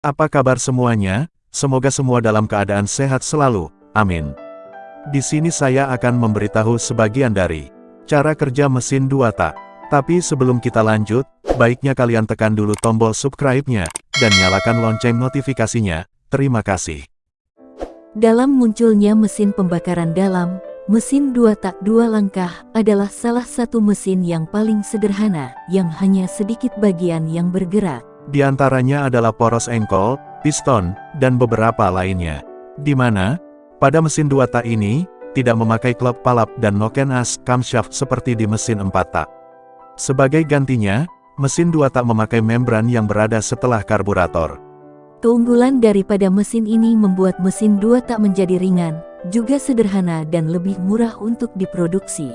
Apa kabar semuanya? Semoga semua dalam keadaan sehat selalu. Amin. Di sini saya akan memberitahu sebagian dari cara kerja mesin 2 tak. Tapi sebelum kita lanjut, baiknya kalian tekan dulu tombol subscribe-nya, dan nyalakan lonceng notifikasinya. Terima kasih. Dalam munculnya mesin pembakaran dalam, mesin dua tak dua langkah adalah salah satu mesin yang paling sederhana, yang hanya sedikit bagian yang bergerak. Di antaranya adalah poros engkol, piston, dan beberapa lainnya. Di mana, pada mesin dua tak ini, tidak memakai klep palap dan noken as camshaft seperti di mesin 4 tak. Sebagai gantinya, mesin dua tak memakai membran yang berada setelah karburator. Keunggulan daripada mesin ini membuat mesin dua tak menjadi ringan, juga sederhana dan lebih murah untuk diproduksi.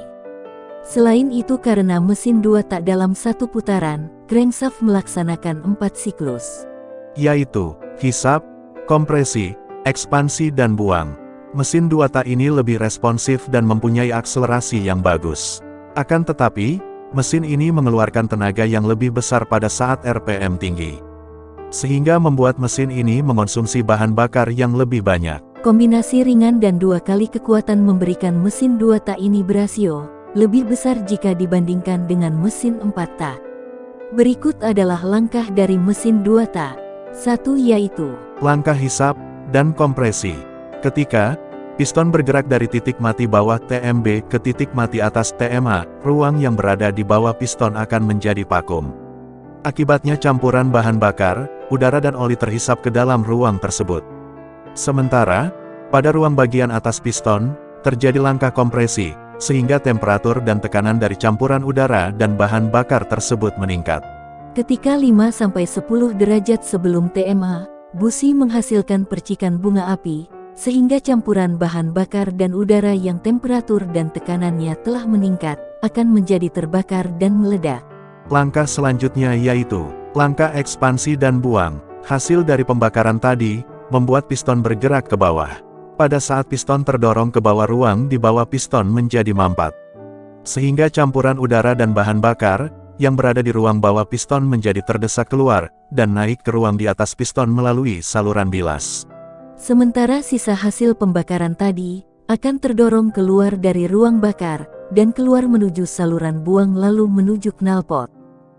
Selain itu karena mesin dua tak dalam satu putaran, crankshaft melaksanakan empat siklus. Yaitu, hisap, kompresi, ekspansi dan buang. Mesin dua tak ini lebih responsif dan mempunyai akselerasi yang bagus. Akan tetapi, mesin ini mengeluarkan tenaga yang lebih besar pada saat RPM tinggi sehingga membuat mesin ini mengonsumsi bahan bakar yang lebih banyak. Kombinasi ringan dan dua kali kekuatan memberikan mesin dua tak ini berasio lebih besar jika dibandingkan dengan mesin empat tak. Berikut adalah langkah dari mesin dua tak. Satu yaitu Langkah hisap dan kompresi. Ketika piston bergerak dari titik mati bawah TMB ke titik mati atas TMA, ruang yang berada di bawah piston akan menjadi vakum. Akibatnya campuran bahan bakar, udara dan oli terhisap ke dalam ruang tersebut. Sementara, pada ruang bagian atas piston, terjadi langkah kompresi, sehingga temperatur dan tekanan dari campuran udara dan bahan bakar tersebut meningkat. Ketika 5-10 derajat sebelum TMA, busi menghasilkan percikan bunga api, sehingga campuran bahan bakar dan udara yang temperatur dan tekanannya telah meningkat, akan menjadi terbakar dan meledak. Langkah selanjutnya yaitu, langkah ekspansi dan buang. Hasil dari pembakaran tadi, membuat piston bergerak ke bawah. Pada saat piston terdorong ke bawah ruang di bawah piston menjadi mampat. Sehingga campuran udara dan bahan bakar, yang berada di ruang bawah piston menjadi terdesak keluar, dan naik ke ruang di atas piston melalui saluran bilas. Sementara sisa hasil pembakaran tadi, akan terdorong keluar dari ruang bakar, dan keluar menuju saluran buang lalu menuju knalpot.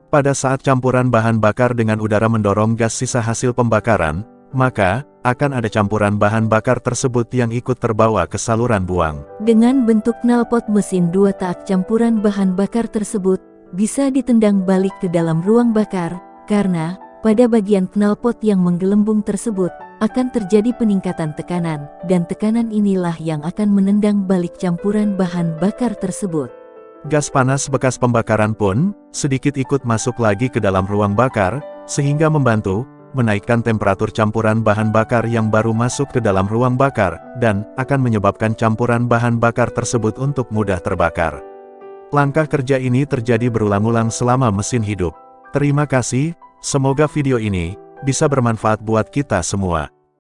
Pada saat campuran bahan bakar dengan udara mendorong gas sisa hasil pembakaran, maka, akan ada campuran bahan bakar tersebut yang ikut terbawa ke saluran buang. Dengan bentuk knalpot mesin dua tak campuran bahan bakar tersebut, bisa ditendang balik ke dalam ruang bakar, karena, pada bagian knalpot yang menggelembung tersebut, akan terjadi peningkatan tekanan, dan tekanan inilah yang akan menendang balik campuran bahan bakar tersebut. Gas panas bekas pembakaran pun, sedikit ikut masuk lagi ke dalam ruang bakar, sehingga membantu, menaikkan temperatur campuran bahan bakar yang baru masuk ke dalam ruang bakar, dan akan menyebabkan campuran bahan bakar tersebut untuk mudah terbakar. Langkah kerja ini terjadi berulang-ulang selama mesin hidup. Terima kasih, semoga video ini bisa bermanfaat buat kita semua.